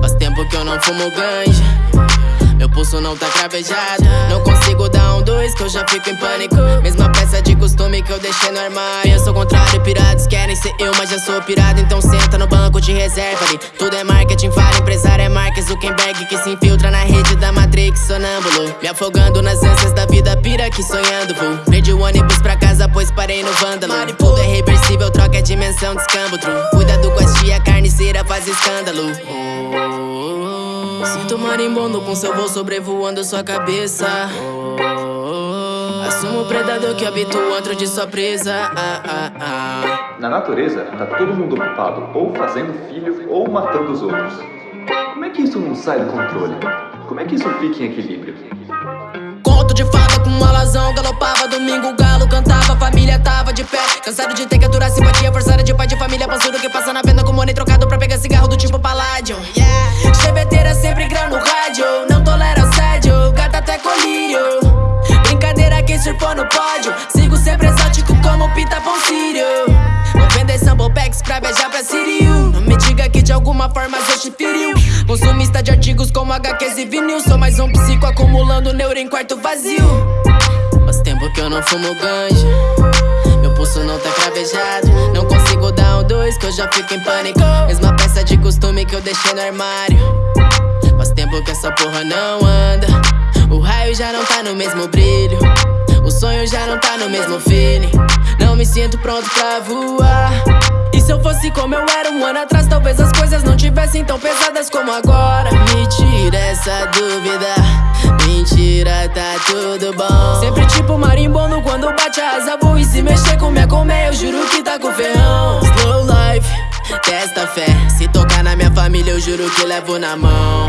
Faz tempo que eu não fumo ganja. Meu pulso não tá cravejado. Não consigo dar um dois que eu já fico em pânico. Mesma peça de costume que eu deixei no armário. Eu sou contrário, pirados querem ser eu Mas já sou pirado, então senta no banco de reserva ali. Tudo é marketing, fala empresário é Mark Zuckerberg Que se infiltra na rede da Sonâmbulo. Me afogando nas ânsias da vida, pira aqui sonhando vou Perdi o ônibus pra casa, pois parei no vândalo. Tudo é reversível, troca a dimensão, descambo true Cuidado com as tia carniceira, faz escândalo. Sinto marimbondo com seu voo sobrevoando sua cabeça. Assumo o predador que habita o antro de sua presa. Ah, ah, ah. Na natureza, tá todo mundo ocupado ou fazendo filho ou matando os outros. Como é que isso não sai do controle? Como é que isso fica em equilíbrio? Conto de fada com alazão Galopava domingo, o galo cantava Família tava de pé. Cansado de ter que aturar simpatia Forçada de pai de família Pansudo que passa na venda com money trocado Pra pegar cigarro do tipo paládio. Yeah. Chebeteira sempre grão no rádio Não tolera assédio Gata até colírio. Brincadeira quem surfou no pódio Sigo sempre exótico como Pita Pão Sírio Vou vender sample packs pra beijar pra Sirio alguma forma te feriu. Consumista de artigos como HQs e vinil. Sou mais um psico acumulando neuro em quarto vazio. Faz tempo que eu não fumo ganja. Meu pulso não tá cravejado. Não consigo dar um dois que eu já fico em pânico. Mesma peça de costume que eu deixei no armário. Faz tempo que essa porra não anda. O raio já não tá no mesmo brilho. O sonho já não tá no mesmo feeling. Não me sinto pronto pra voar se eu fosse como eu era um ano atrás Talvez as coisas não tivessem tão pesadas como agora. Me tira essa dúvida. Mentira, tá tudo bom. Sempre tipo marimbondo quando bate a asa Vou e se mexer com minha colmeia Eu juro que tá com ferrão. Slow life, testa fé. Se tocar na minha família eu juro que levo na mão.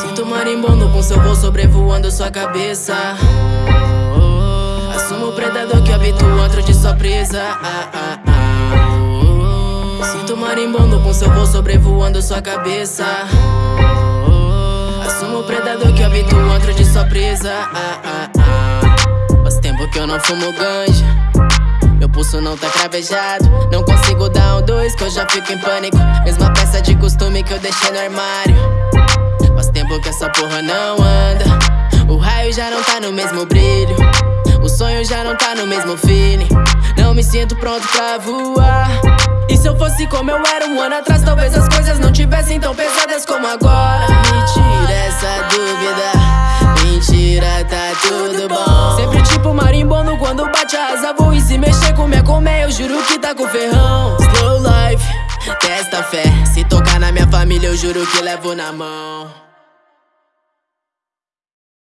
Sinto marimbondo com seu voo sobrevoando sua cabeça. Assumo o predador que habita o antro de sua presa. Ah, ah, ah. Sinto marimbondo com seu voo sobrevoando sua cabeça. Assumo o predador que habita o antro de sua presa. Ah, ah, ah. Faz tempo que eu não fumo ganja. Meu pulso não tá cravejado. Não consigo dar um dois que eu já fico em pânico. Mesma peça de costume que eu deixei no armário. Faz tempo que essa porra não anda. O raio já não tá no mesmo brilho sonho já não tá no mesmo feeling. Não me sinto pronto pra voar. E se eu fosse como eu era um ano atrás Talvez as coisas não tivessem tão pesadas como agora. Me tira essa dúvida. Mentira, tá tudo bom. Sempre tipo marimbondo quando bate a asa Vou e se mexer com minha colmeia Eu juro que tá com ferrão. Slow life, testa fé. Se tocar na minha família eu juro que levo na mão